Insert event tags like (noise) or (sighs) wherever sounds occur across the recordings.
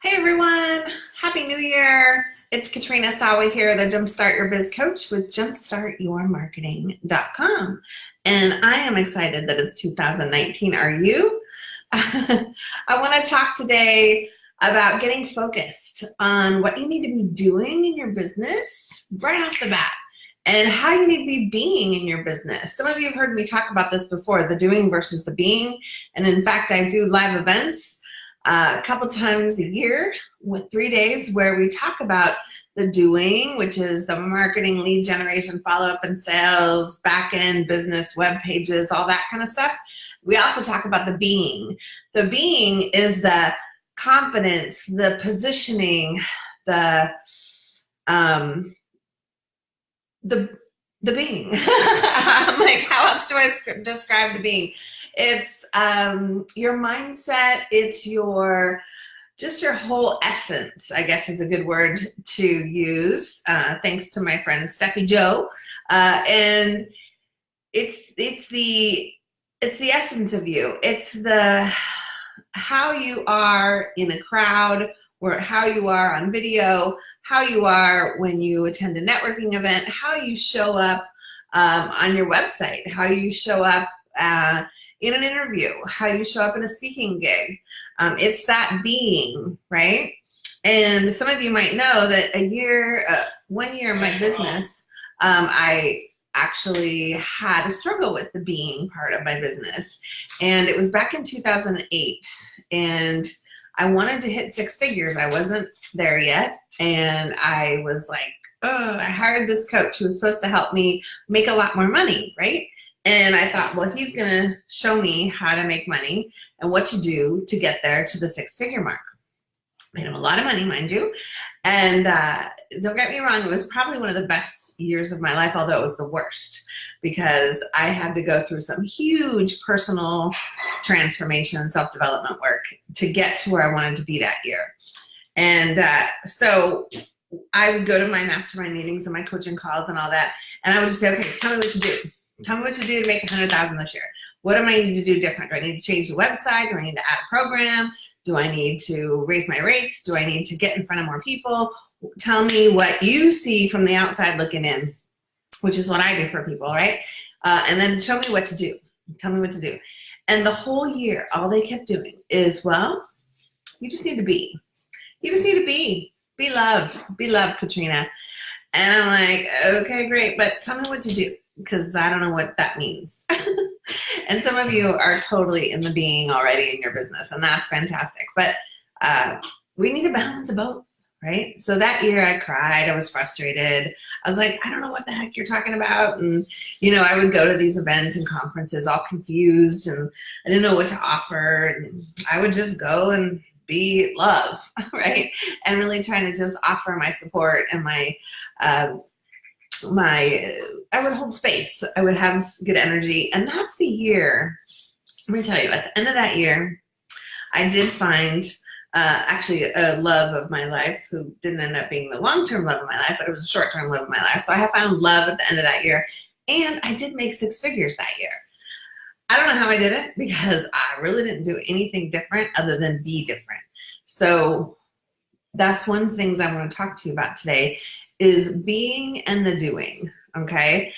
Hey everyone, Happy New Year. It's Katrina Sawa here, the Jumpstart Your Biz Coach with jumpstartyourmarketing.com. And I am excited that it's 2019. Are you? (laughs) I want to talk today about getting focused on what you need to be doing in your business right off the bat and how you need to be being in your business. Some of you have heard me talk about this before, the doing versus the being. And in fact, I do live events a couple times a year with three days where we talk about the doing, which is the marketing, lead generation, follow-up and sales, back-end business, web pages, all that kind of stuff. We also talk about the being. The being is the confidence, the positioning, the um, the the being. (laughs) Like, how else do I describe the being? It's um, your mindset. It's your just your whole essence, I guess is a good word to use. Uh, thanks to my friend Steffi Joe, uh, and it's it's the it's the essence of you. It's the how you are in a crowd, or how you are on video, how you are when you attend a networking event, how you show up um, on your website, how you show up. Uh, in an interview, how you show up in a speaking gig. Um, it's that being, right? And some of you might know that a year, uh, one year in my business, um, I actually had a struggle with the being part of my business. And it was back in 2008. And I wanted to hit six figures. I wasn't there yet. And I was like, oh, I hired this coach who was supposed to help me make a lot more money, right? And I thought, well, he's gonna show me how to make money and what to do to get there to the six figure mark. Made him a lot of money, mind you. And uh, don't get me wrong, it was probably one of the best years of my life, although it was the worst because I had to go through some huge personal transformation and self-development work to get to where I wanted to be that year. And uh, so I would go to my mastermind meetings and my coaching calls and all that, and I would just say, okay, tell me what to do Tell me what to do to make a hundred thousand this year. What am I need to do different? Do I need to change the website? Do I need to add a program? Do I need to raise my rates? Do I need to get in front of more people? Tell me what you see from the outside looking in, which is what I do for people, right? Uh, and then show me what to do. Tell me what to do. And the whole year, all they kept doing is, well, you just need to be. You just need to be. Be love. Be love, Katrina. And I'm like, okay, great, but tell me what to do because I don't know what that means. (laughs) and some of you are totally in the being already in your business, and that's fantastic. But uh, we need a balance of both, right? So that year I cried, I was frustrated. I was like, I don't know what the heck you're talking about. And, you know, I would go to these events and conferences all confused and I didn't know what to offer. And I would just go and be love, (laughs) right? And really trying to just offer my support and my uh, my, I would hold space. I would have good energy. And that's the year, let me tell you, at the end of that year, I did find uh, actually a love of my life who didn't end up being the long-term love of my life, but it was a short-term love of my life. So I have found love at the end of that year. And I did make six figures that year. I don't know how I did it because I really didn't do anything different other than be different. So that's one things I want to talk to you about today is being and the doing, okay?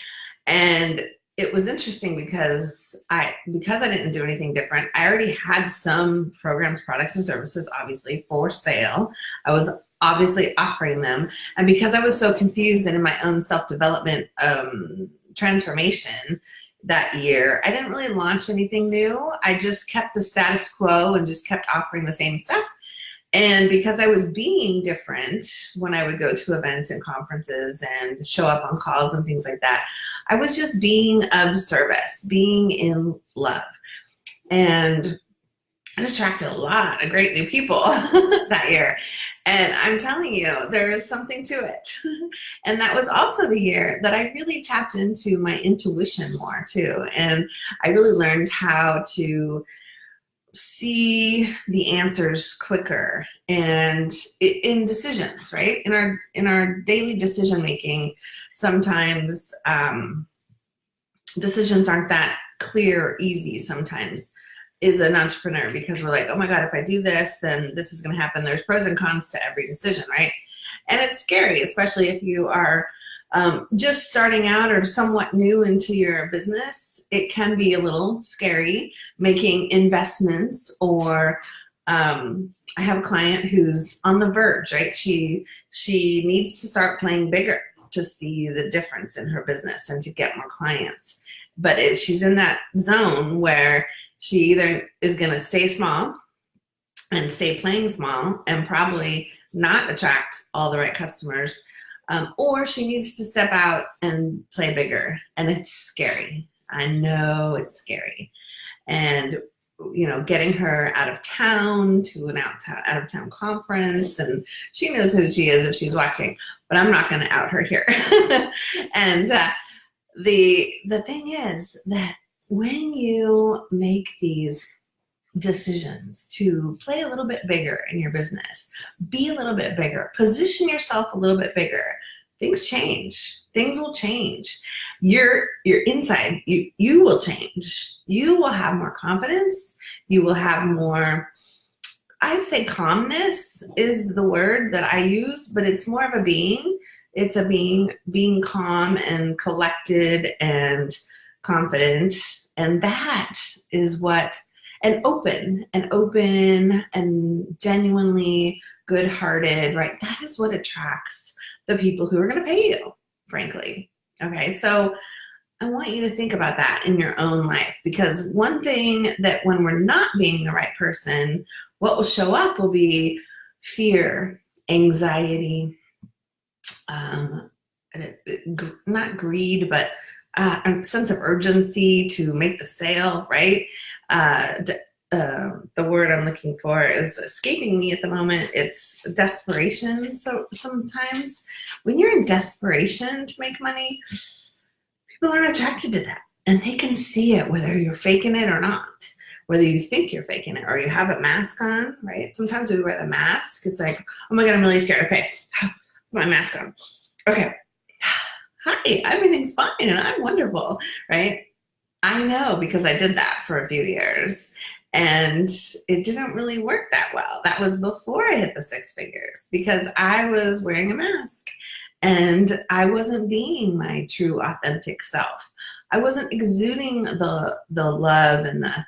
And it was interesting because I because I didn't do anything different, I already had some programs, products, and services obviously for sale. I was obviously offering them. And because I was so confused and in my own self-development um, transformation that year, I didn't really launch anything new. I just kept the status quo and just kept offering the same stuff. And because I was being different when I would go to events and conferences and show up on calls and things like that, I was just being of service, being in love. And it attracted a lot of great new people (laughs) that year. And I'm telling you, there is something to it. (laughs) and that was also the year that I really tapped into my intuition more too. And I really learned how to see the answers quicker and in decisions right in our in our daily decision making sometimes um, decisions aren't that clear or easy sometimes is an entrepreneur because we're like, oh my God, if I do this, then this is going to happen. There's pros and cons to every decision, right? And it's scary, especially if you are um, just starting out or somewhat new into your business. It can be a little scary making investments or um, I have a client who's on the verge, right? She she needs to start playing bigger to see the difference in her business and to get more clients. But it, she's in that zone where she either is going to stay small and stay playing small and probably not attract all the right customers, um, or she needs to step out and play bigger. And it's scary. I know it's scary. And you know, getting her out of town to an out, out of town conference and she knows who she is if she's watching, but I'm not going to out her here. (laughs) and uh, the, the thing is that when you make these decisions to play a little bit bigger in your business, be a little bit bigger, position yourself a little bit bigger, things change. Things will change. Your your inside, you you will change. You will have more confidence. You will have more I'd say calmness is the word that I use, but it's more of a being. It's a being being calm and collected and confident. And that is what and open and open and genuinely good-hearted, right? That is what attracts the people who are going to pay you, frankly. Okay, so I want you to think about that in your own life because one thing that when we're not being the right person, what will show up will be fear, anxiety, um, not greed, but uh, a sense of urgency to make the sale, right? Uh, uh, the word I'm looking for is escaping me at the moment. It's desperation. So sometimes when you're in desperation to make money, people aren't attracted to that. And they can see it whether you're faking it or not. Whether you think you're faking it or you have a mask on, right? Sometimes we wear the mask. It's like, oh my God, I'm really scared. Okay, (sighs) my mask on. Okay, (sighs) hi, everything's fine and I'm wonderful, right? I know because I did that for a few years and it didn't really work that well. That was before I hit the six figures because I was wearing a mask and I wasn't being my true authentic self. I wasn't exuding the the love and the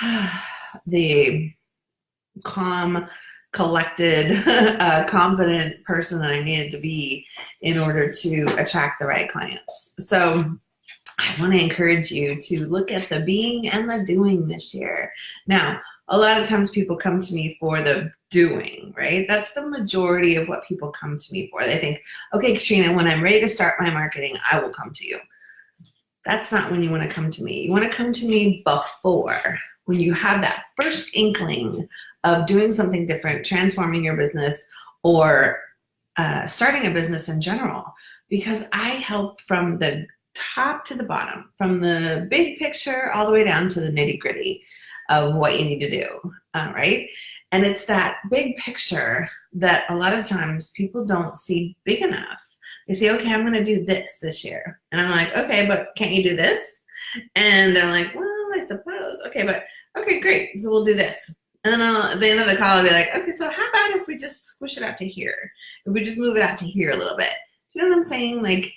(sighs) the calm, collected, (laughs) uh, confident person that I needed to be in order to attract the right clients. So I want to encourage you to look at the being and the doing this year. Now, a lot of times people come to me for the doing, right? That's the majority of what people come to me for. They think, okay, Katrina, when I'm ready to start my marketing, I will come to you. That's not when you want to come to me. You want to come to me before, when you have that first inkling of doing something different, transforming your business, or uh, starting a business in general. Because I help from the top to the bottom, from the big picture all the way down to the nitty gritty of what you need to do, all right? And it's that big picture that a lot of times people don't see big enough. They say, okay, I'm gonna do this this year. And I'm like, okay, but can't you do this? And they're like, well, I suppose. Okay, but okay, great. So we'll do this. And then I'll, at the end of the call, I'll be like, okay, so how about if we just squish it out to here? If we just move it out to here a little bit. Do you know what I'm saying? Like,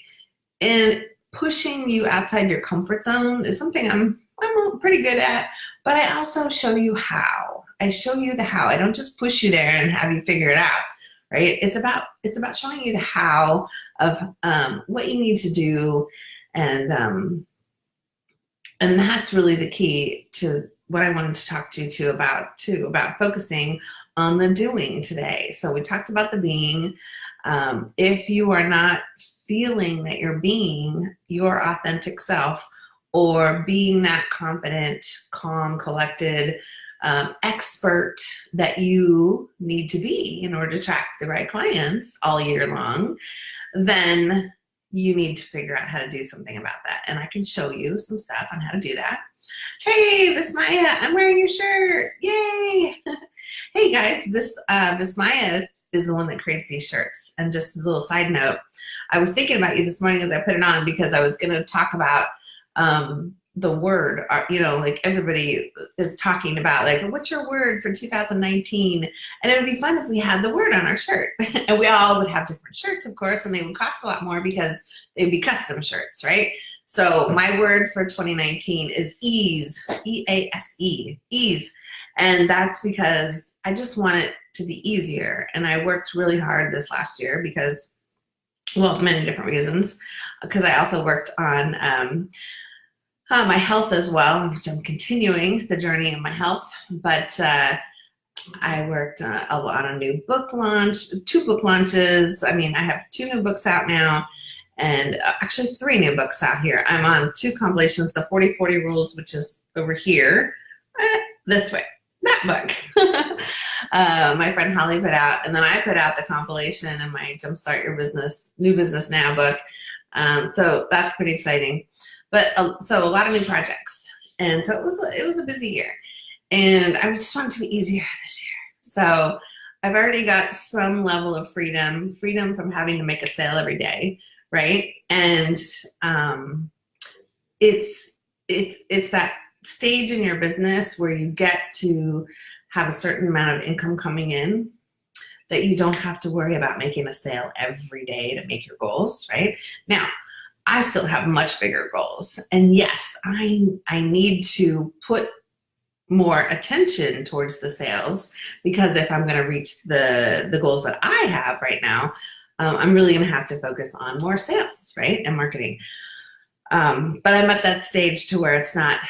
and pushing you outside your comfort zone is something I'm I'm pretty good at, but I also show you how. I show you the how. I don't just push you there and have you figure it out, right? It's about it's about showing you the how of um, what you need to do, and um, and that's really the key to what I wanted to talk to you too about too about focusing on the doing today. So we talked about the being. Um, if you are not feeling that you're being your authentic self or being that confident, calm, collected, um, expert that you need to be in order to attract the right clients all year long, then you need to figure out how to do something about that. And I can show you some stuff on how to do that. Hey, Vismaya, I'm wearing your shirt. Yay! (laughs) hey guys, this uh, Vismaya is the one that creates these shirts. And just as a little side note, I was thinking about you this morning as I put it on because I was going to talk about um, the word, uh, you know, like everybody is talking about, like, what's your word for 2019? And it would be fun if we had the word on our shirt. (laughs) and we all would have different shirts, of course, and they would cost a lot more because they'd be custom shirts, right? So my word for 2019 is ease, E-A-S-E, ease. And that's because I just want it to be easier. And I worked really hard this last year because, well, many different reasons, because I also worked on um, uh, my health as well, which I'm continuing the journey in my health. But uh, I worked uh, a lot on new book launch, two book launches. I mean, I have two new books out now and uh, actually three new books out here. I'm on two compilations, the 40-40 Rules, which is over here, this way, that book. (laughs) uh, my friend Holly put out, and then I put out the compilation in my Jumpstart Your Business, New Business Now book. Um, so that's pretty exciting. But uh, so a lot of new projects. And so it was, it was a busy year. And I just wanted to be easier this year. So I've already got some level of freedom, freedom from having to make a sale every day, right? And um, it's it's it's that stage in your business where you get to have a certain amount of income coming in that you don't have to worry about making a sale every day to make your goals, right? Now, I still have much bigger goals. And yes, I, I need to put more attention towards the sales because if I'm going to reach the, the goals that I have right now, um, I'm really going to have to focus on more sales, right? And marketing. Um, but I'm at that stage to where it's not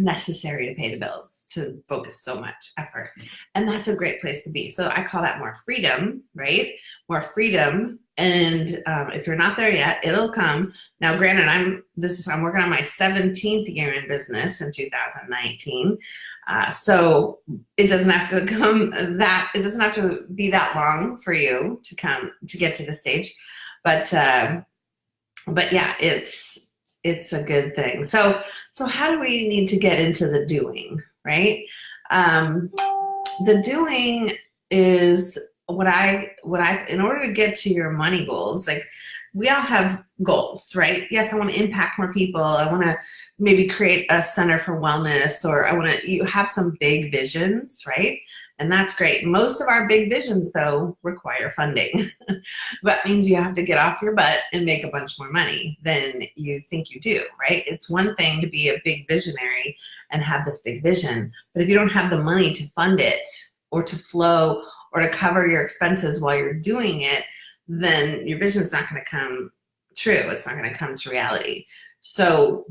necessary to pay the bills to focus so much effort. And that's a great place to be. So I call that more freedom, right? More freedom. And um, if you're not there yet, it'll come. Now, granted, I'm this is I'm working on my 17th year in business in 2019. Uh, so it doesn't have to (laughs) come that it doesn't have to be that long for you to come to get to the stage. But uh, but yeah, it's it's a good thing. So so how do we need to get into the doing, right? Um, the doing is what I what I in order to get to your money goals, like we all have goals, right? Yes, I want to impact more people. I want to maybe create a center for wellness or I want to you have some big visions, right? And that's great. Most of our big visions, though, require funding. (laughs) that means you have to get off your butt and make a bunch more money than you think you do, right? It's one thing to be a big visionary and have this big vision, but if you don't have the money to fund it or to flow or to cover your expenses while you're doing it, then your vision is not going to come true. It's not going to come to reality. So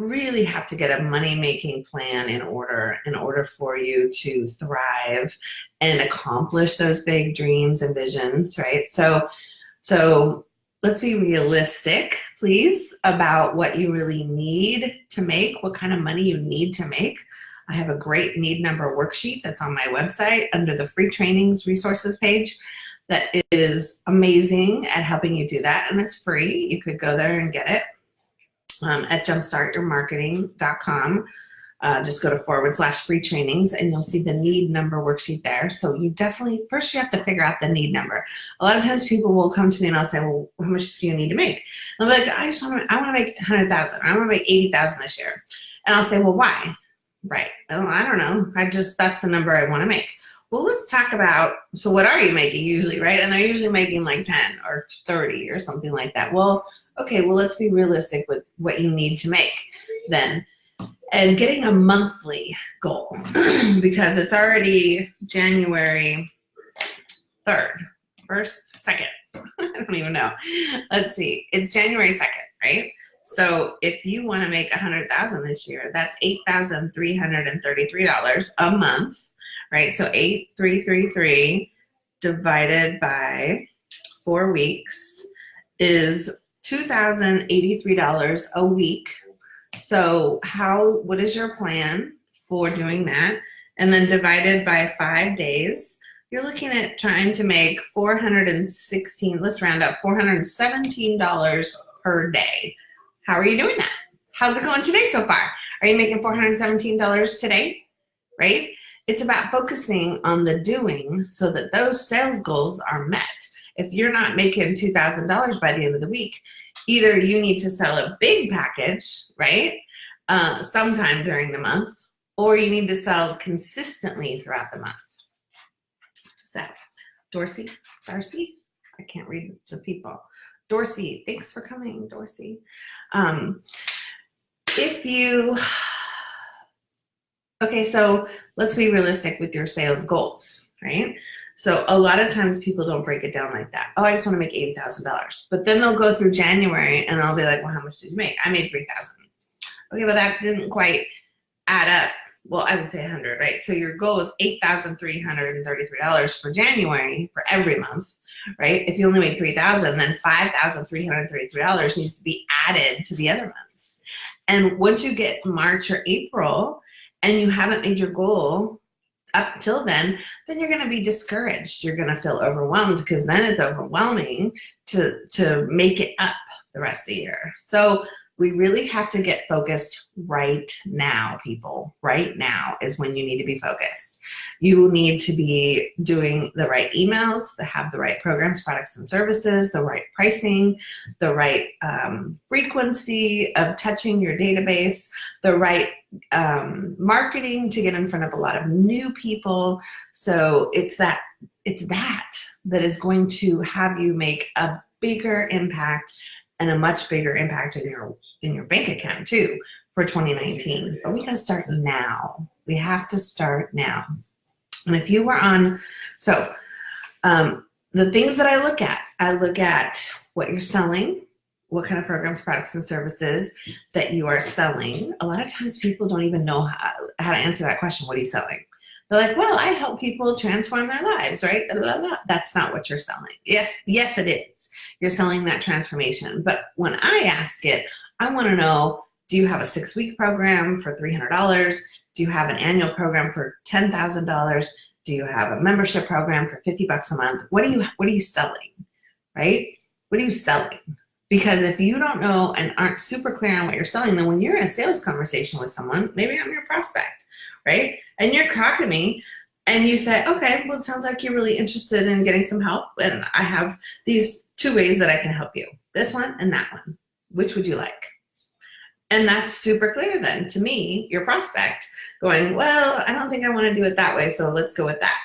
really have to get a money-making plan in order in order for you to thrive and accomplish those big dreams and visions, right? So, so let's be realistic, please, about what you really need to make, what kind of money you need to make. I have a great need number worksheet that's on my website under the free trainings resources page that is amazing at helping you do that. And it's free. You could go there and get it um, at jumpstartyourmarketing.com. Uh, just go to forward slash free trainings and you'll see the need number worksheet there. So you definitely, first you have to figure out the need number. A lot of times people will come to me and I'll say, well, how much do you need to make? And I'll be like, I just want to, I want to make 100,000. I want to make 80,000 this year. And I'll say, well, why? Right. Oh, I don't know. I just, that's the number I want to make. Well, let's talk about, so what are you making usually, right? And they're usually making like 10 or 30 or something like that. Well, okay, well, let's be realistic with what you need to make then. And getting a monthly goal (clears throat) because it's already January 3rd, 1st, 2nd. I don't even know. Let's see. It's January 2nd, right? So if you want to make a 100000 this year, that's $8,333 a month, right? So 8333 divided by four weeks is $2,083 a week. So how, what is your plan for doing that? And then divided by five days, you're looking at trying to make 416, let's round up, $417 per day. How are you doing that? How's it going today so far? Are you making $417 today, right? It's about focusing on the doing so that those sales goals are met if you're not making $2,000 by the end of the week, either you need to sell a big package, right? uh, sometime during the month, or you need to sell consistently throughout the month. What's that? Dorsey? Darcy? I can't read the people. Dorsey, thanks for coming, Dorsey. Um, if you, okay, so let's be realistic with your sales goals, right? So a lot of times people don't break it down like that. Oh, I just want to make $80,000. But then they'll go through January and I'll be like, well, how much did you make? I made 3,000. Okay, but that didn't quite add up. Well, I would say 100, right? So your goal is $8,333 for January for every month, right? If you only made 3,000, then $5,333 needs to be added to the other months. And once you get March or April and you haven't made your goal up till then, then you're going to be discouraged. You're going to feel overwhelmed because then it's overwhelming to, to make it up the rest of the year. So we really have to get focused right now, people. Right now is when you need to be focused. You need to be doing the right emails that have the right programs, products, and services, the right pricing, the right um, frequency of touching your database, the right um, marketing to get in front of a lot of new people. So it's that, it's that that is going to have you make a bigger impact and a much bigger impact in your in your bank account too for 2019. But we gotta start now. We have to start now. And if you were on, so um, the things that I look at, I look at what you're selling, what kind of programs, products, and services that you are selling. A lot of times people don't even know how, how to answer that question. What are you selling? They're like, well, I help people transform their lives, right? That's not what you're selling. Yes, yes, it is. You're selling that transformation. But when I ask it, I want to know, do you have a six week program for $300? Do you have an annual program for $10,000? Do you have a membership program for 50 bucks a month? What are you, what are you selling, right? What are you selling? Because if you don't know and aren't super clear on what you're selling, then when you're in a sales conversation with someone, maybe I'm your prospect, right? And you're to me and you say, okay, well, it sounds like you're really interested in getting some help. And I have these two ways that I can help you, this one and that one. Which would you like? And that's super clear then to me, your prospect, going, well, I don't think I want to do it that way, so let's go with that,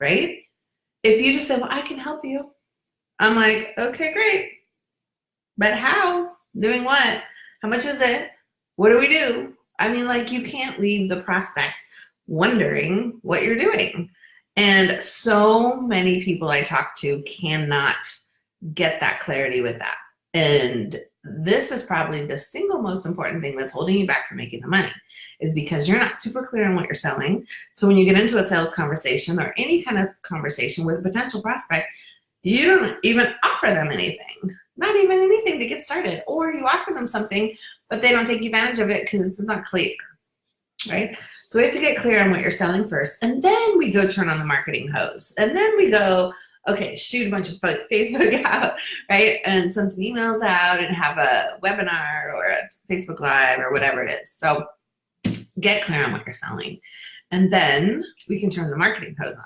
right? If you just say, well, I can help you, I'm like, okay, great. But how? Doing what? How much is it? What do we do? I mean, like, you can't leave the prospect wondering what you're doing. And so many people I talk to cannot get that clarity with that. And this is probably the single most important thing that's holding you back from making the money is because you're not super clear on what you're selling. So when you get into a sales conversation or any kind of conversation with a potential prospect, you don't even offer them anything, not even anything to get started. Or you offer them something, but they don't take advantage of it because it's not clear, right? So we have to get clear on what you're selling first. And then we go turn on the marketing hose. And then we go, okay, shoot a bunch of (laughs) Facebook out, right? And send some emails out and have a webinar or a Facebook Live or whatever it is. So get clear on what you're selling. And then we can turn the marketing hose on.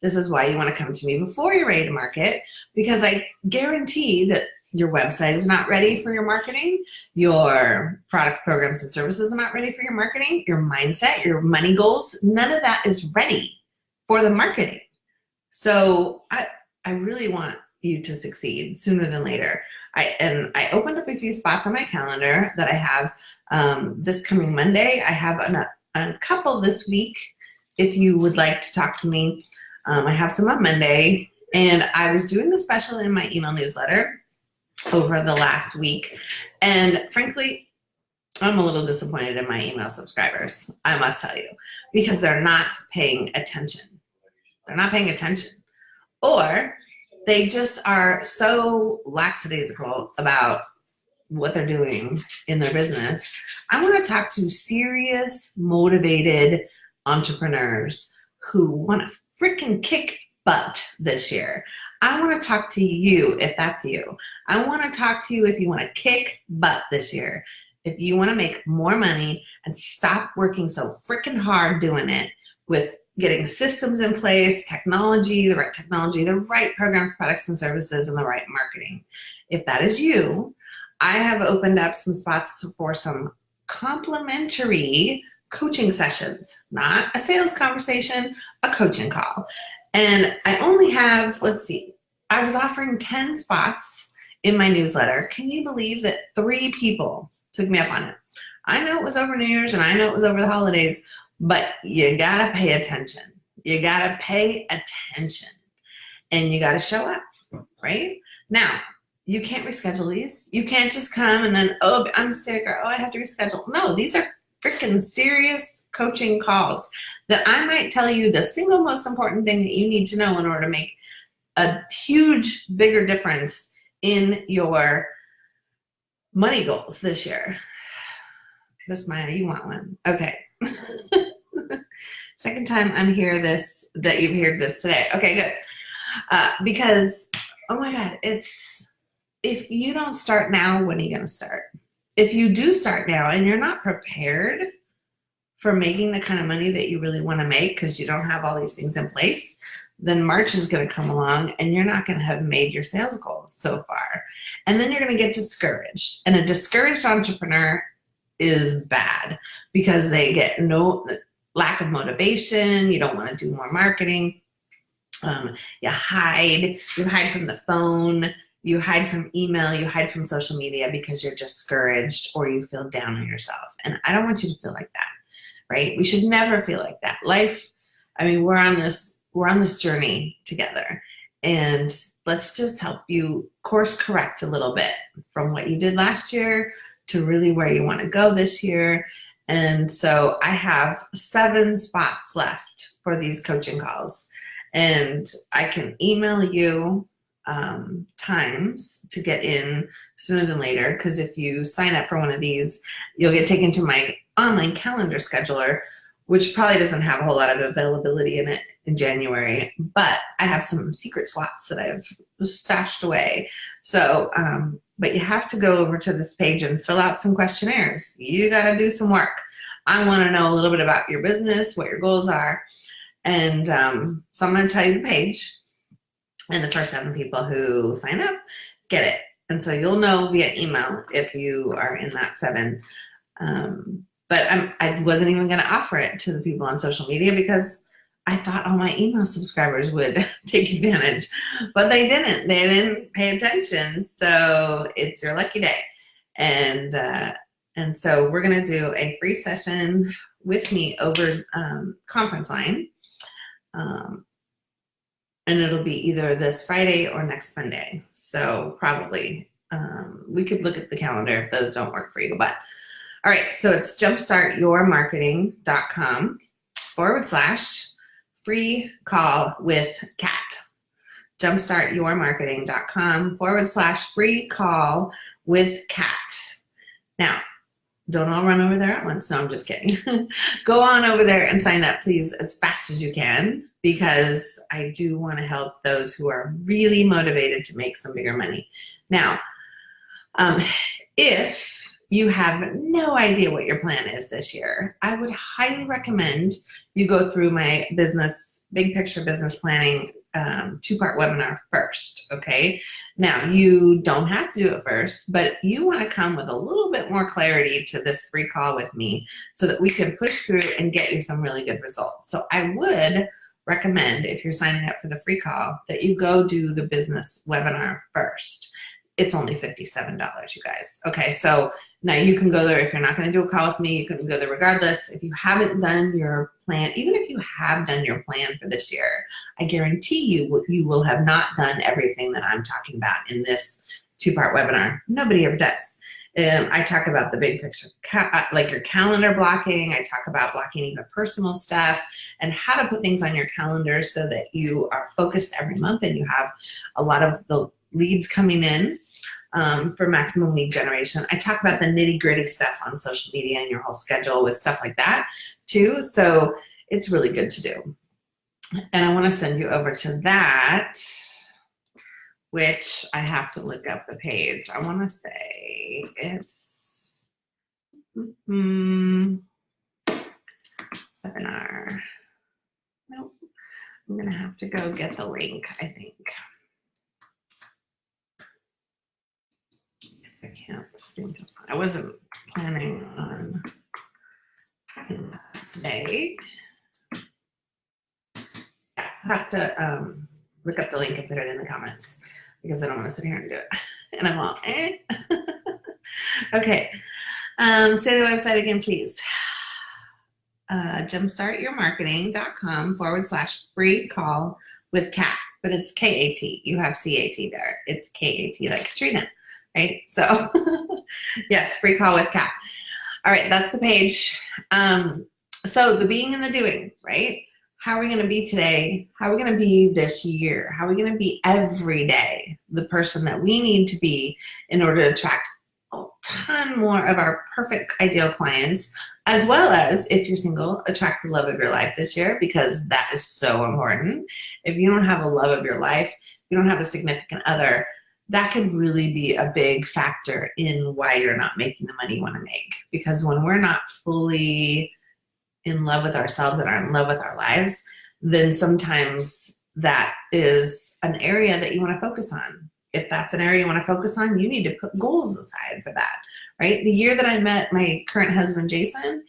This is why you want to come to me before you're ready to market because I guarantee that your website is not ready for your marketing, your products, programs, and services are not ready for your marketing, your mindset, your money goals, none of that is ready for the marketing. So I, I really want you to succeed sooner than later. I and I opened up a few spots on my calendar that I have um, this coming Monday. I have a, a couple this week. If you would like to talk to me, um, I have some on Monday. And I was doing a special in my email newsletter over the last week. And frankly, I'm a little disappointed in my email subscribers, I must tell you, because they're not paying attention. They're not paying attention or they just are so lackadaisical about what they're doing in their business. I want to talk to serious, motivated entrepreneurs who want to freaking kick butt this year. I want to talk to you if that's you. I want to talk to you if you want to kick butt this year. If you want to make more money and stop working so freaking hard doing it with getting systems in place, technology, the right technology, the right programs, products, and services, and the right marketing. If that is you, I have opened up some spots for some complimentary coaching sessions, not a sales conversation, a coaching call. And I only have, let's see, I was offering 10 spots in my newsletter. Can you believe that three people took me up on it? I know it was over New Year's and I know it was over the holidays, but you gotta pay attention. You gotta pay attention and you gotta show up, right? Now, you can't reschedule these. You can't just come and then, oh, I'm sick or oh, I have to reschedule. No, these are freaking serious coaching calls that I might tell you the single most important thing that you need to know in order to make a huge, bigger difference in your money goals this year. Vismaya, you want one? Okay. (laughs) Second time I'm here this, that you've heard this today. Okay, good. Uh, because, oh my God, it's, if you don't start now, when are you gonna start? If you do start now and you're not prepared for making the kind of money that you really wanna make because you don't have all these things in place, then March is going to come along and you're not going to have made your sales goals so far. And then you're going to get discouraged. And a discouraged entrepreneur is bad because they get no lack of motivation. You don't want to do more marketing. Um, you hide, you hide from the phone, you hide from email, you hide from social media because you're discouraged or you feel down on yourself. And I don't want you to feel like that, right? We should never feel like that. Life, I mean, we're on this we're on this journey together and let's just help you course correct a little bit from what you did last year to really where you want to go this year. And so I have seven spots left for these coaching calls and I can email you um, times to get in sooner than later because if you sign up for one of these, you'll get taken to my online calendar scheduler which probably doesn't have a whole lot of availability in it in January, but I have some secret slots that I've stashed away. So, um, but you have to go over to this page and fill out some questionnaires. You got to do some work. I want to know a little bit about your business, what your goals are. And um, so I'm going to tell you the page. And the first seven people who sign up get it. And so you'll know via email if you are in that seven. Um, but I'm, I wasn't even going to offer it to the people on social media because I thought all my email subscribers would (laughs) take advantage, but they didn't. They didn't pay attention. So it's your lucky day. And, uh, and so we're going to do a free session with me over um, conference line. Um, and it'll be either this Friday or next Monday. So probably um, we could look at the calendar if those don't work for you, but all right, so it's jumpstartyourmarketing.com forward slash free call with Kat. Jumpstartyourmarketing.com forward slash free call with Kat. Now, don't all run over there at once. No, I'm just kidding. (laughs) Go on over there and sign up, please, as fast as you can, because I do want to help those who are really motivated to make some bigger money. Now, um, if you have no idea what your plan is this year, I would highly recommend you go through my business, big picture business planning um, two-part webinar first, okay? Now, you don't have to do it first, but you wanna come with a little bit more clarity to this free call with me so that we can push through and get you some really good results. So I would recommend, if you're signing up for the free call, that you go do the business webinar first it's only $57, you guys. Okay, so now you can go there if you're not gonna do a call with me, you can go there regardless. If you haven't done your plan, even if you have done your plan for this year, I guarantee you, you will have not done everything that I'm talking about in this two-part webinar. Nobody ever does. Um, I talk about the big picture, uh, like your calendar blocking. I talk about blocking even personal stuff and how to put things on your calendar so that you are focused every month and you have a lot of the leads coming in um, for maximum lead generation. I talk about the nitty gritty stuff on social media and your whole schedule with stuff like that too. So it's really good to do. And I want to send you over to that, which I have to look up the page. I want to say it's mm, webinar. Nope. I'm going to have to go get the link, I think. I can't seem to, I wasn't planning on today. Yeah, I have to um, look up the link and put it in the comments because I don't want to sit here and do it. (laughs) And I'm all, eh. okay. Um, say the website again, please. Uh, jumpstartyourmarketing.com forward slash free call with Kat, but it's K-A-T. You have C-A-T there. It's K-A-T like Katrina, right? So (laughs) yes, free call with Kat. All right, that's the page. Um, so the being and the doing, right? How are we going to be today? How are we going to be this year? How are we going to be every day the person that we need to be in order to attract a ton more of our perfect ideal clients, as well as if you're single, attract the love of your life this year because that is so important. If you don't have a love of your life, you don't have a significant other, that could really be a big factor in why you're not making the money you want to make. Because when we're not fully in love with ourselves and are in love with our lives, then sometimes that is an area that you want to focus on. If that's an area you want to focus on, you need to put goals aside for that, right? The year that I met my current husband, Jason,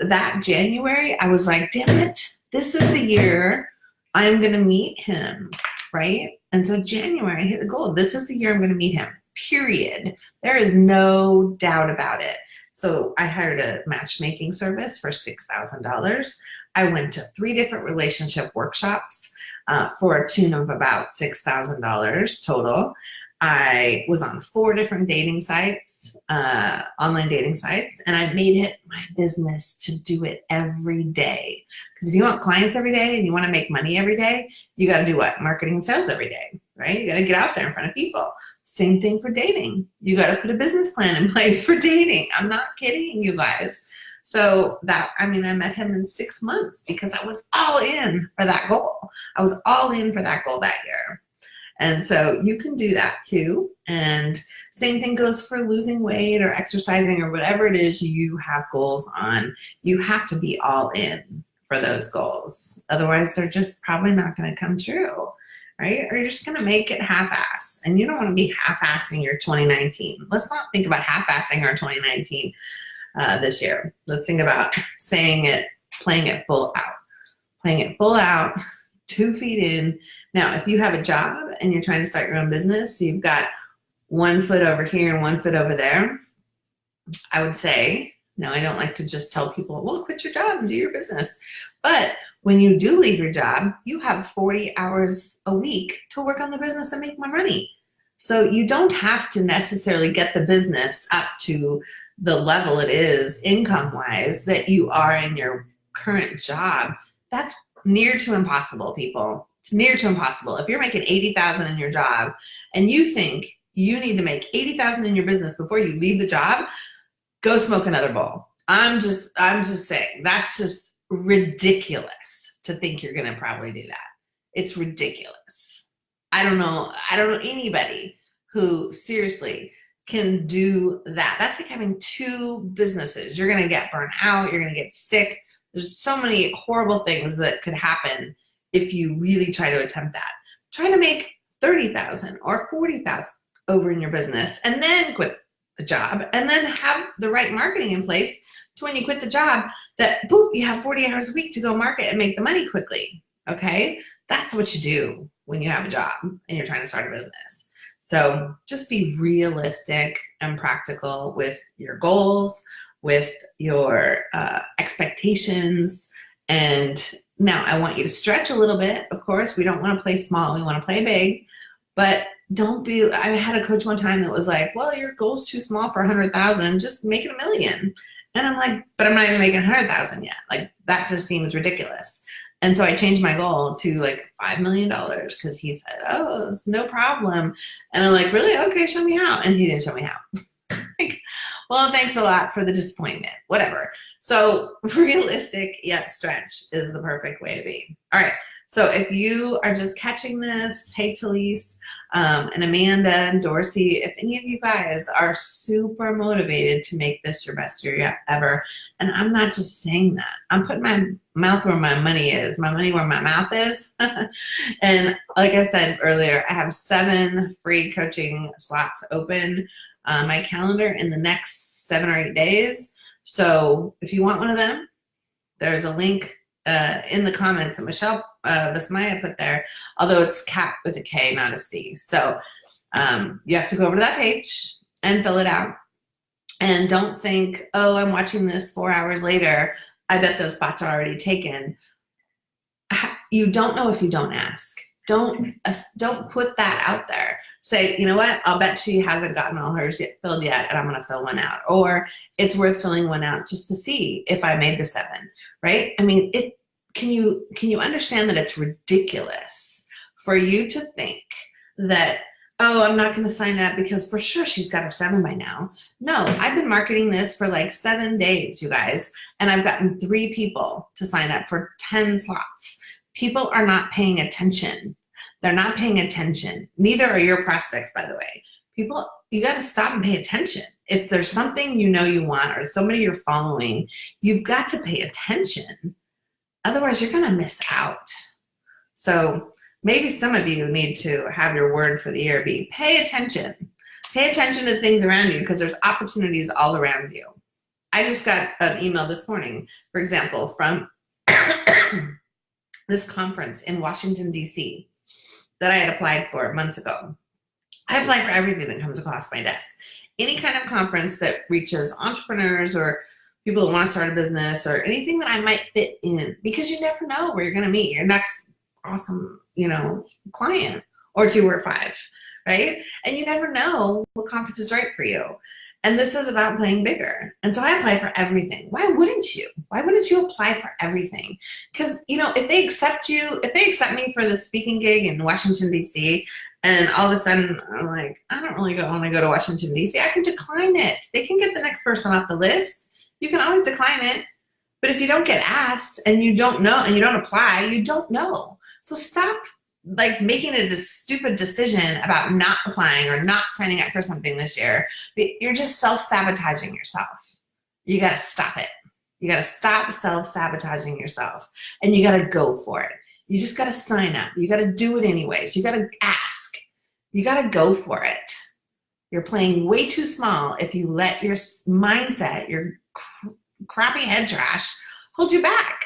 that January, I was like, damn it, this is the year I'm going to meet him, right? And so January, I hit the goal. This is the year I'm going to meet him, period. There is no doubt about it. So I hired a matchmaking service for $6,000. I went to three different relationship workshops uh, for a tune of about $6,000 total. I was on four different dating sites, uh, online dating sites, and I made it my business to do it every day. Because if you want clients every day and you want to make money every day, you got to do what? Marketing and sales every day, right? You got to get out there in front of people. Same thing for dating. You got to put a business plan in (laughs) place for dating. I'm not kidding you guys. So that, I mean, I met him in six months because I was all in for that goal. I was all in for that goal that year. And so you can do that too. And same thing goes for losing weight or exercising or whatever it is you have goals on. You have to be all in for those goals. Otherwise, they're just probably not going to come true, right? Or you're just going to make it half-ass. And you don't want to be half-assing your 2019. Let's not think about half-assing our 2019 uh, this year. Let's think about saying it, playing it full out. Playing it full out, two feet in. Now, if you have a job and you're trying to start your own business, so you've got one foot over here and one foot over there, I would say, now I don't like to just tell people, well, quit your job and do your business. But when you do leave your job, you have 40 hours a week to work on the business and make more money. So you don't have to necessarily get the business up to the level it is income wise that you are in your current job. That's near to impossible, people. It's near to impossible. If you're making 80,000 in your job and you think you need to make 80,000 in your business before you leave the job, go smoke another bowl. I'm just, I'm just saying, that's just ridiculous to think you're gonna probably do that. It's ridiculous. I don't know, I don't know anybody who seriously can do that. That's like having two businesses. You're gonna get burnt out, you're gonna get sick. There's so many horrible things that could happen if you really try to attempt that. Try to make 30,000 or 40,000 over in your business and then quit the job and then have the right marketing in place to when you quit the job that boop, you have 40 hours a week to go market and make the money quickly. Okay. That's what you do when you have a job and you're trying to start a business. So just be realistic and practical with your goals, with your uh, expectations. And now I want you to stretch a little bit. Of course, we don't want to play small. We want to play big, but don't be, I had a coach one time that was like, well, your goal's too small for a hundred thousand, just make it a million. And I'm like, but I'm not even making a hundred thousand yet. Like that just seems ridiculous. And so I changed my goal to like $5 million because he said, oh, it's no problem. And I'm like, really? Okay, show me how. And he didn't show me how. Well, thanks a lot for the disappointment, whatever. So (laughs) realistic yet stretch is the perfect way to be. All right. So if you are just catching this, hey Talise, um, and Amanda and Dorsey, if any of you guys are super motivated to make this your best year ever, and I'm not just saying that, I'm putting my mouth where my money is, my money where my mouth is. (laughs) and like I said earlier, I have seven free coaching slots open uh, my calendar in the next seven or eight days. So if you want one of them, there's a link uh, in the comments that Michelle uh, Vismaya put there, although it's cat with a K, not a C. So um, you have to go over to that page and fill it out. And don't think, oh, I'm watching this four hours later. I bet those spots are already taken. You don't know if you don't ask. Don't don't put that out there. Say, you know what? I'll bet she hasn't gotten all hers yet, filled yet, and I'm gonna fill one out. Or it's worth filling one out just to see if I made the seven. Right? I mean, it. Can you can you understand that it's ridiculous for you to think that oh, I'm not going to sign up because for sure she's got her seven by now. No, I've been marketing this for like seven days, you guys, and I've gotten three people to sign up for 10 slots. People are not paying attention. They're not paying attention. Neither are your prospects, by the way. People, you got to stop and pay attention. If there's something you know you want or somebody you're following, you've got to pay attention. Otherwise, you're going to miss out. So maybe some of you need to have your word for the year be pay attention. Pay attention to things around you because there's opportunities all around you. I just got an email this morning, for example, from (coughs) this conference in Washington, D.C. that I had applied for months ago. I apply for everything that comes across my desk. Any kind of conference that reaches entrepreneurs or people that want to start a business or anything that I might fit in because you never know where you're going to meet your next awesome, you know, client or two or five, right? And you never know what conference is right for you. And this is about playing bigger. And so I apply for everything. Why wouldn't you? Why wouldn't you apply for everything? Because, you know, if they accept you, if they accept me for the speaking gig in Washington, D.C., and all of a sudden I'm like, I don't really want to go to Washington, D.C., I can decline it. They can get the next person off the list. You can always decline it. But if you don't get asked and you don't know and you don't apply, you don't know. So stop like making a stupid decision about not applying or not signing up for something this year. You're just self-sabotaging yourself. You got to stop it. You got to stop self-sabotaging yourself and you got to go for it. You just got to sign up. You got to do it anyways. You got to ask. You got to go for it. You're playing way too small if you let your mindset, your crappy head trash hold you back.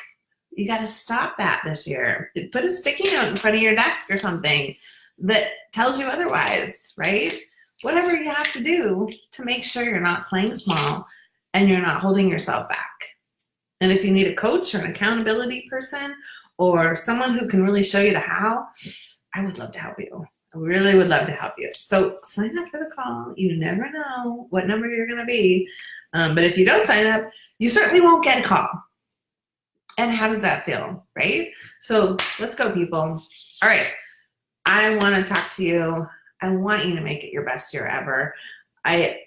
You got to stop that this year. Put a sticky note in front of your desk or something that tells you otherwise, right? Whatever you have to do to make sure you're not playing small and you're not holding yourself back. And if you need a coach or an accountability person or someone who can really show you the how, I would love to help you. I really would love to help you. So sign up for the call. You never know what number you're going to be. Um, but if you don't sign up, you certainly won't get a call. And how does that feel, right? So let's go, people. All right. I want to talk to you. I want you to make it your best year ever. I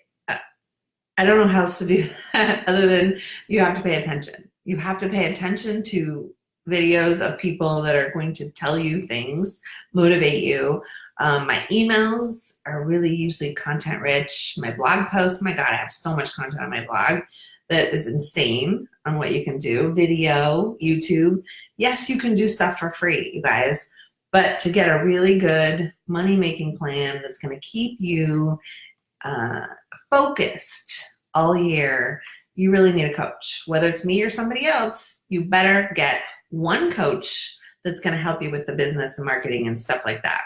I don't know how else to do that (laughs) other than you have to pay attention. You have to pay attention to videos of people that are going to tell you things, motivate you. Um, my emails are really usually content rich. My blog posts, my God, I have so much content on my blog that is insane on what you can do. Video, YouTube. Yes, you can do stuff for free, you guys. But to get a really good money-making plan that's going to keep you uh, focused all year, you really need a coach. Whether it's me or somebody else, you better get one coach that's going to help you with the business and marketing and stuff like that.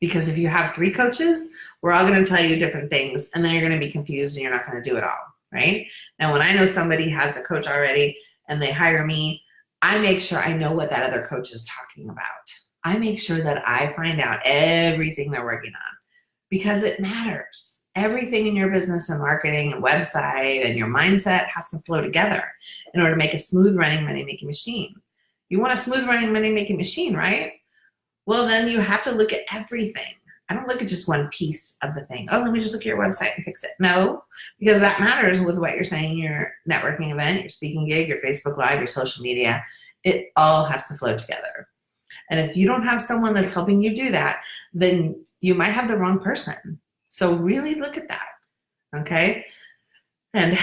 Because if you have three coaches, we're all going to tell you different things and then you're going to be confused and you're not going to do it all right? Now, when I know somebody has a coach already and they hire me, I make sure I know what that other coach is talking about. I make sure that I find out everything they're working on because it matters. Everything in your business and marketing and website and your mindset has to flow together in order to make a smooth running money making machine. You want a smooth running money making machine, right? Well, then you have to look at everything. I don't look at just one piece of the thing. Oh, let me just look at your website and fix it. No, because that matters with what you're saying, your networking event, your speaking gig, your Facebook Live, your social media. It all has to flow together. And if you don't have someone that's helping you do that, then you might have the wrong person. So really look at that, okay? And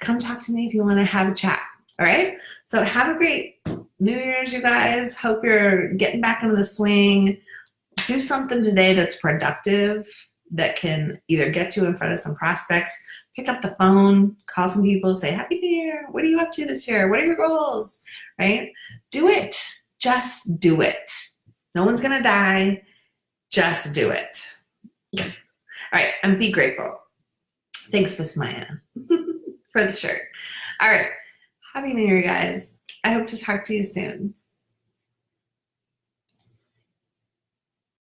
come talk to me if you want to have a chat, all right? So have a great New Year's, you guys. Hope you're getting back into the swing do something today that's productive that can either get you in front of some prospects, pick up the phone, call some people, say, Happy New Year. What are you up to this year? What are your goals? Right? Do it. Just do it. No one's going to die. Just do it. All right. And be grateful. Thanks, Miss (laughs) Maya, for the shirt. All right. Happy New Year, guys. I hope to talk to you soon.